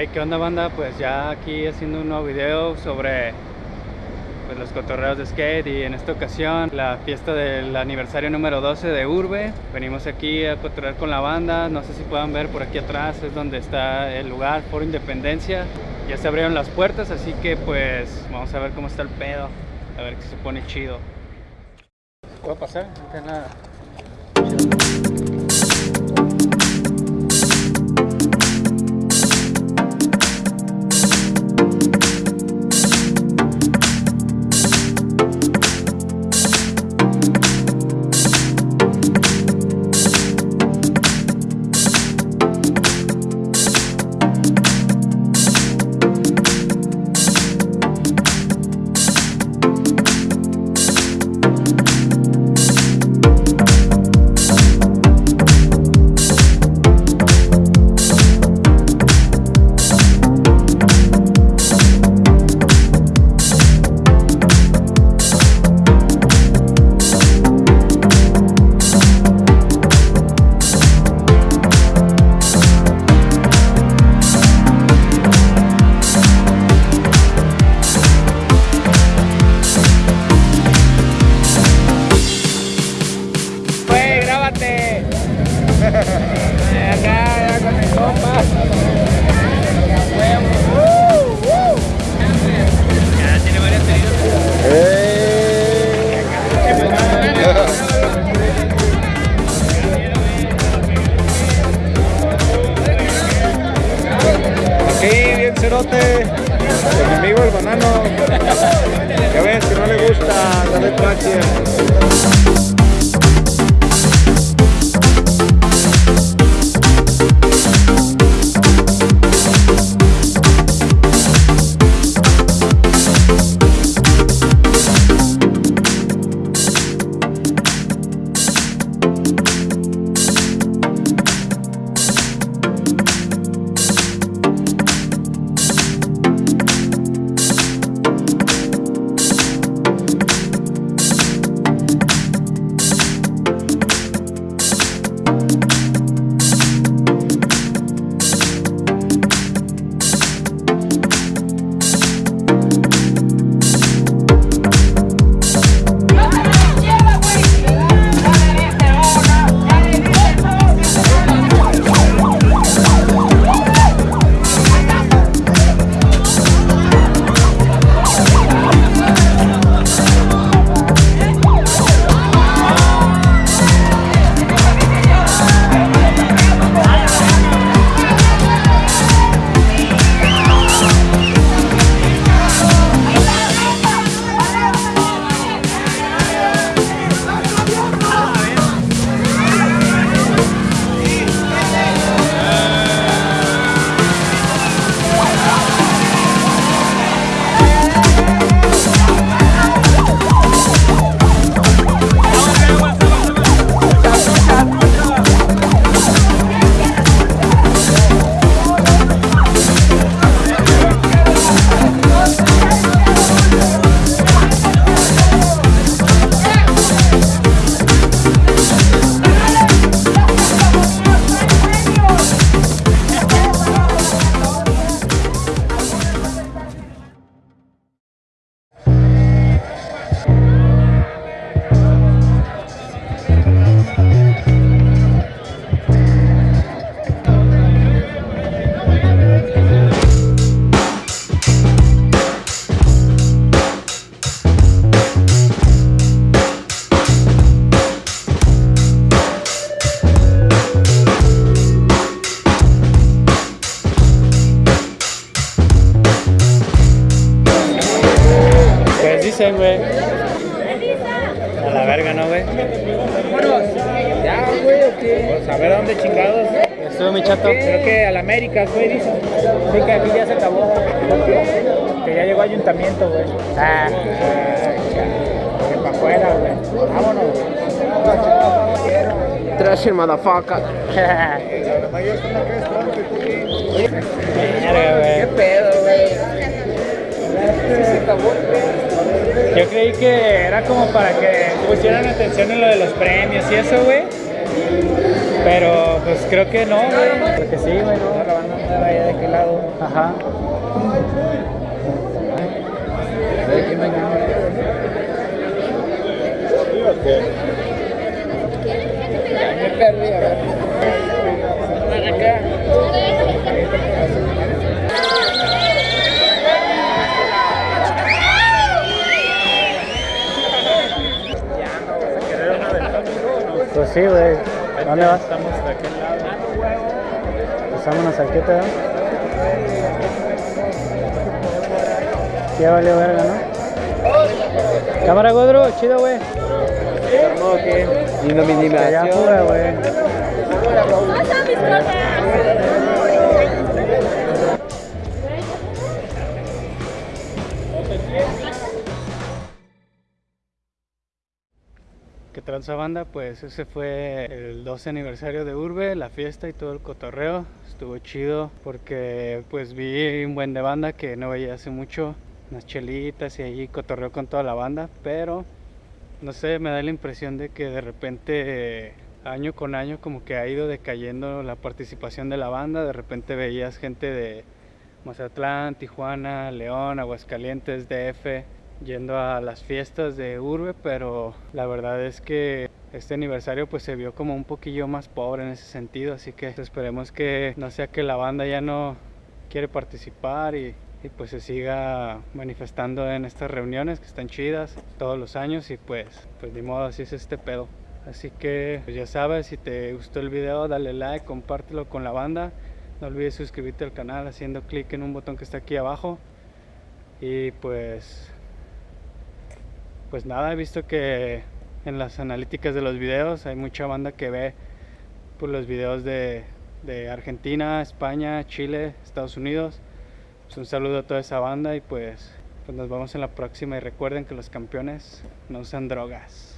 Hey, ¿qué onda banda? Pues ya aquí haciendo un nuevo video sobre pues, los cotorreos de skate y en esta ocasión la fiesta del aniversario número 12 de Urbe. Venimos aquí a cotorrear con la banda, no sé si puedan ver por aquí atrás es donde está el lugar, por Independencia. Ya se abrieron las puertas, así que pues vamos a ver cómo está el pedo, a ver si se pone chido. ¿Puedo pasar? No nada. Acá, ya con mi compa. Ya dicen, güey. A la verga, ¿no, güey? Ya, güey, ¿o qué? Pues a ver a dónde chingados. Estuvo mi chato. Creo que a la América, güey, dice. Sí, que aquí ya se acabó. Que ya llegó ayuntamiento, güey. Ah, Que para afuera, güey. Vámonos, güey. Trasher motherfucker. verga, ¿Qué güey. pedo, güey? Sí se acabó, Yo creí que era como para que pusieran atención en lo de los premios y eso, güey. Pero pues creo que no, güey. Porque sí, güey, no. vaya de qué lado. Ajá. De aquí mañana. Sí, güey. ¿Dónde vas? Estamos de aquel lado. Vámonos aquí, te veo. Ya valió verga, ¿no? Cámara Godro, chido, güey. ¿Cómo que? Lindo mini Que ya fuga, güey. ¿Qué tranza banda? Pues ese fue el 12 aniversario de Urbe, la fiesta y todo el cotorreo. Estuvo chido porque pues vi un buen de banda que no veía hace mucho. Unas chelitas y ahí cotorreo con toda la banda, pero no sé, me da la impresión de que de repente año con año como que ha ido decayendo la participación de la banda. De repente veías gente de Mazatlán, Tijuana, León, Aguascalientes, DF yendo a las fiestas de Urbe, pero la verdad es que este aniversario pues se vio como un poquillo más pobre en ese sentido, así que esperemos que no sea que la banda ya no quiere participar y, pues se siga manifestando en estas reuniones que están chidas todos los años y pues pues de modo así es este pedo. Así que pues ya sabes, si te gustó el video dale like, compártelo con la banda. No olvides suscribirte al canal haciendo clic en un botón que está aquí abajo. Y pues pues nada, he visto que en las analíticas de los videos hay mucha banda que ve por los videos de, de Argentina, España, Chile, Estados Unidos. Pues un saludo a toda esa banda y pues, pues nos vemos en la próxima y recuerden que los campeones no usan drogas.